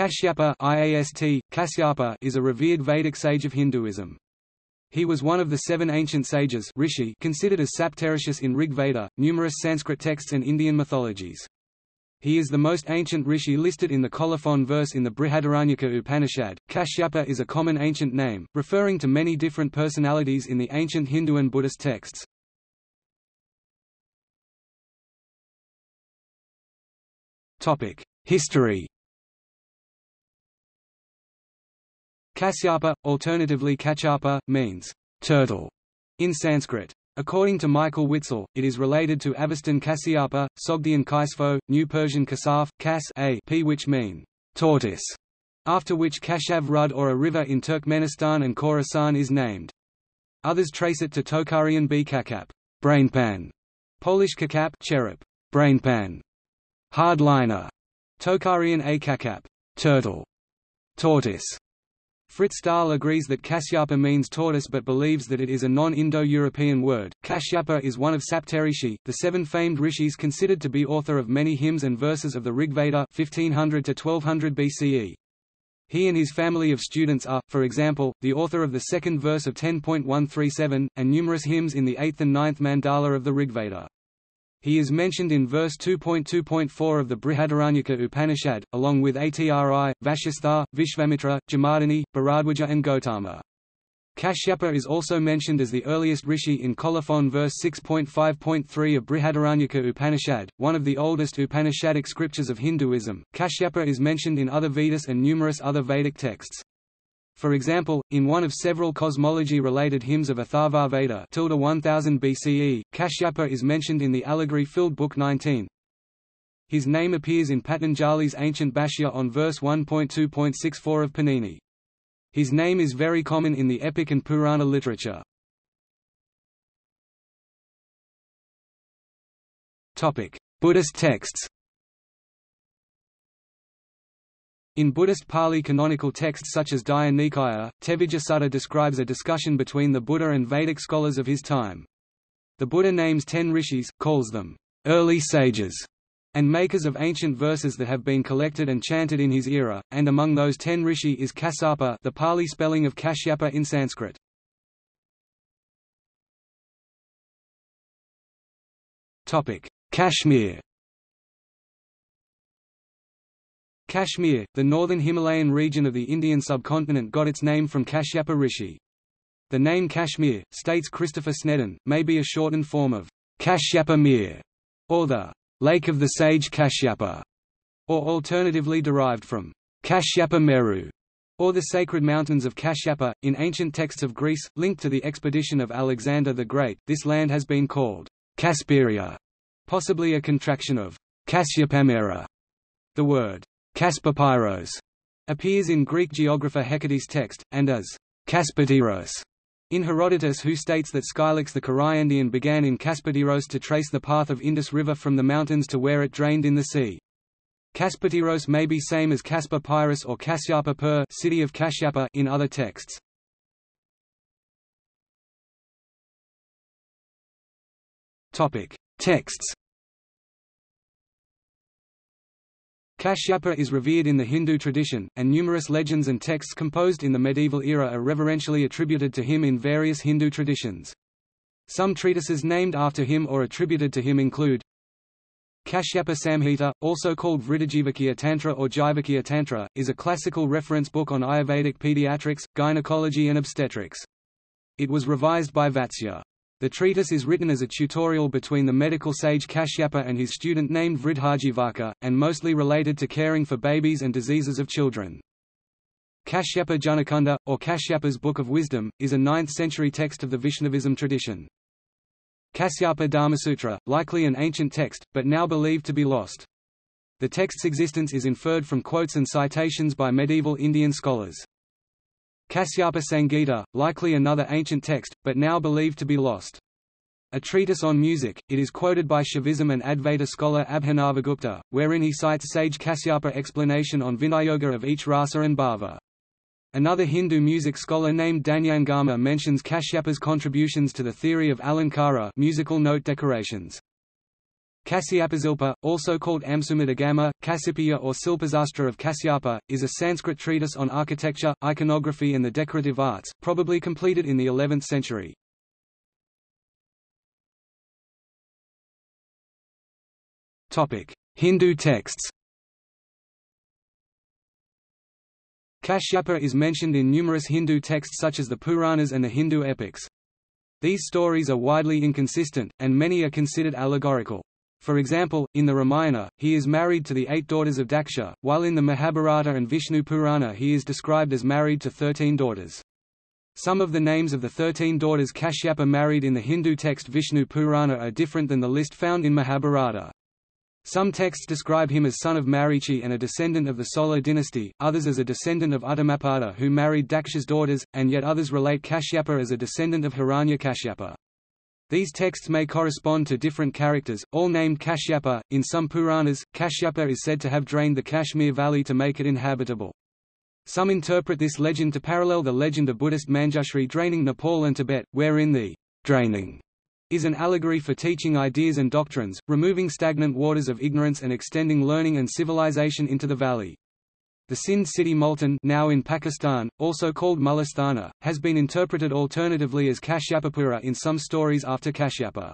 Kashyapa IAST, Kasyapa is a revered Vedic sage of Hinduism. He was one of the seven ancient sages rishi considered as Saptarishis in Rig Veda, numerous Sanskrit texts and Indian mythologies. He is the most ancient rishi listed in the colophon verse in the Brihadaranyaka Upanishad. Kashyapa is a common ancient name, referring to many different personalities in the ancient Hindu and Buddhist texts. History Kasyapa, alternatively Kacchapa, means turtle in Sanskrit. According to Michael Witzel, it is related to Avestan Kasyapa, Sogdian Kaisfo, New Persian Kasaf, Kas a p which mean tortoise, after which Kashaf Rud or a river in Turkmenistan and Khorasan is named. Others trace it to Tocharian B. Kakap, brainpan, Polish Kakap, cherub, brainpan, hardliner, Tocharian A. Kakap, turtle, tortoise, Frits Staal agrees that Kasyapa means tortoise but believes that it is a non-Indo-European word. Kashyapa is one of Saptarishi, the seven famed rishis considered to be author of many hymns and verses of the Rigveda 1500 to 1200 BCE. He and his family of students are, for example, the author of the second verse of 10.137, and numerous hymns in the eighth and ninth mandala of the Rigveda. He is mentioned in verse 2.2.4 of the Brihadaranyaka Upanishad, along with Atri, Vashistha, Vishvamitra, Jamadagni, Bharadwaja and Gotama. Kashyapa is also mentioned as the earliest rishi in Colophon verse 6.5.3 of Brihadaranyaka Upanishad, one of the oldest Upanishadic scriptures of Hinduism. Kashyapa is mentioned in other Vedas and numerous other Vedic texts. For example, in one of several cosmology-related hymns of Atharva Veda 1000 BCE, Kashyapa is mentioned in the allegory-filled Book 19. His name appears in Patanjali's ancient Bhashya on verse 1.2.64 of Panini. His name is very common in the epic and Purana literature. Buddhist texts In Buddhist Pali canonical texts such as Digha Nikaya, Tevijjasutta describes a discussion between the Buddha and Vedic scholars of his time. The Buddha names ten rishis, calls them early sages, and makers of ancient verses that have been collected and chanted in his era, and among those ten rishi is Kassapa the Pali spelling of Kashyapa in Sanskrit. Kashmir Kashmir, the northern Himalayan region of the Indian subcontinent got its name from Kashyapa Rishi. The name Kashmir, states Christopher Snedden, may be a shortened form of Kashyapa Mir, or the Lake of the Sage Kashyapa, or alternatively derived from Kashyapa Meru, or the sacred mountains of Kashyapa. In ancient texts of Greece, linked to the expedition of Alexander the Great, this land has been called Kasperia, possibly a contraction of Kasyapamera. The word Kaspapyros appears in Greek geographer Hecate's text, and as Kaspatyros in Herodotus who states that Scylax the Cariandian began in Kaspatyros to trace the path of Indus River from the mountains to where it drained in the sea. Kaspatyros may be same as Kaspapyros or Kasyapa Per city of Kashyapa in other texts. Topic: Texts Kashyapa is revered in the Hindu tradition, and numerous legends and texts composed in the medieval era are reverentially attributed to him in various Hindu traditions. Some treatises named after him or attributed to him include Kashyapa Samhita, also called Vriddhajivakya Tantra or Jivakya Tantra, is a classical reference book on Ayurvedic pediatrics, gynecology and obstetrics. It was revised by Vatsya. The treatise is written as a tutorial between the medical sage Kashyapa and his student named Vriddhajivaka, and mostly related to caring for babies and diseases of children. Kashyapa Jnanakanda, or Kashyapa's Book of Wisdom, is a 9th-century text of the Vaishnavism tradition. Kasyapa Dharmasutra, likely an ancient text, but now believed to be lost. The text's existence is inferred from quotes and citations by medieval Indian scholars. Kasyapa Sangita, likely another ancient text, but now believed to be lost. A treatise on music, it is quoted by Shaivism and Advaita scholar Abhinavagupta, wherein he cites sage Kasyapa explanation on viniyoga of each rasa and bhava. Another Hindu music scholar named Danyangama mentions Kashyapa's contributions to the theory of alankara musical note decorations. Kasyapasilpa, also called Amsumadagama, Kasyapiya or Silpasastra of Kasyapa, is a Sanskrit treatise on architecture, iconography and the decorative arts, probably completed in the 11th century. Hindu texts Kashyapa is mentioned in numerous Hindu texts such as the Puranas and the Hindu epics. These stories are widely inconsistent, and many are considered allegorical. For example, in the Ramayana, he is married to the eight daughters of Daksha, while in the Mahabharata and Vishnu Purana he is described as married to thirteen daughters. Some of the names of the thirteen daughters Kashyapa married in the Hindu text Vishnu Purana are different than the list found in Mahabharata. Some texts describe him as son of Marichi and a descendant of the Solar dynasty, others as a descendant of Uttanapada who married Daksha's daughters, and yet others relate Kashyapa as a descendant of Hiranyakashyapa. These texts may correspond to different characters, all named Kashyapa. In some Puranas, Kashyapa is said to have drained the Kashmir valley to make it inhabitable. Some interpret this legend to parallel the legend of Buddhist Manjushri draining Nepal and Tibet, wherein the draining is an allegory for teaching ideas and doctrines, removing stagnant waters of ignorance and extending learning and civilization into the valley. The Sindh city Multan now in Pakistan, also called Mullisthana, has been interpreted alternatively as Kashyapapura in some stories after Kashyapa.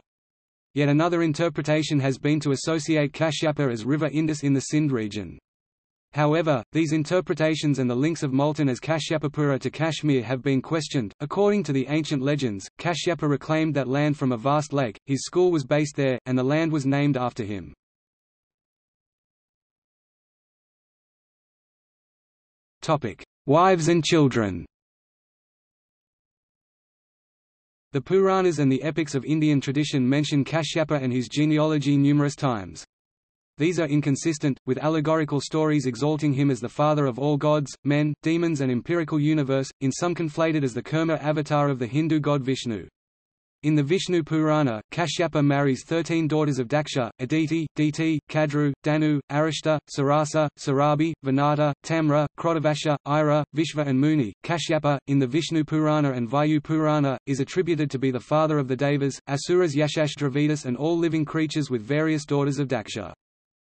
Yet another interpretation has been to associate Kashyapa as River Indus in the Sindh region. However, these interpretations and the links of Multan as Kashyapapura to Kashmir have been questioned. According to the ancient legends, Kashyapa reclaimed that land from a vast lake, his school was based there, and the land was named after him. Wives and children The Puranas and the epics of Indian tradition mention Kashyapa and his genealogy numerous times. These are inconsistent, with allegorical stories exalting him as the father of all gods, men, demons and empirical universe, in some conflated as the Kurma avatar of the Hindu god Vishnu. In the Vishnu Purana, Kashyapa marries thirteen daughters of Daksha, Aditi, Diti, Kadru, Danu, Arishta, Surasa, Surabhi, Vinata, Tamra, Krodhavasha, Ira, Vishva and Muni. Kashyapa, in the Vishnu Purana and Vayu Purana, is attributed to be the father of the Devas, Asuras Yakshas Dravidas and all living creatures with various daughters of Daksha.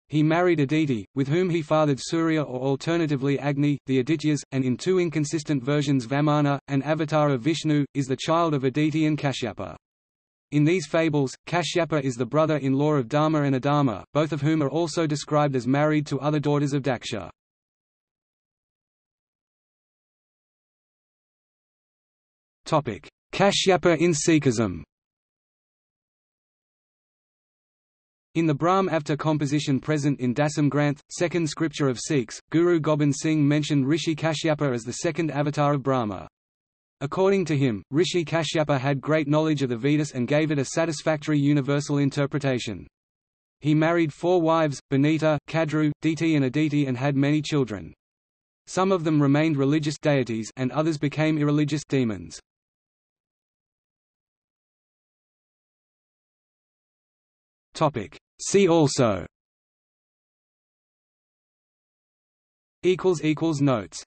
He married Aditi, with whom he fathered Surya or alternatively Agni, the Adityas, and in two inconsistent versions Vamana, an avatar of Vishnu, is the child of Aditi and Kashyapa. In these fables, Kashyapa is the brother-in-law of Dharma and Adharma, both of whom are also described as married to other daughters of Daksha. Kashyapa in Sikhism In the Brahm Avtar composition present in Dasam Granth, second scripture of Sikhs, Guru Gobind Singh mentioned Rishi Kashyapa as the second avatar of Brahma. According to him, Rishi Kashyapa had great knowledge of the Vedas and gave it a satisfactory universal interpretation. He married four wives, Benita, Kadru, Diti and Aditi and had many children. Some of them remained religious deities and others became irreligious demons. Topic: See also. Notes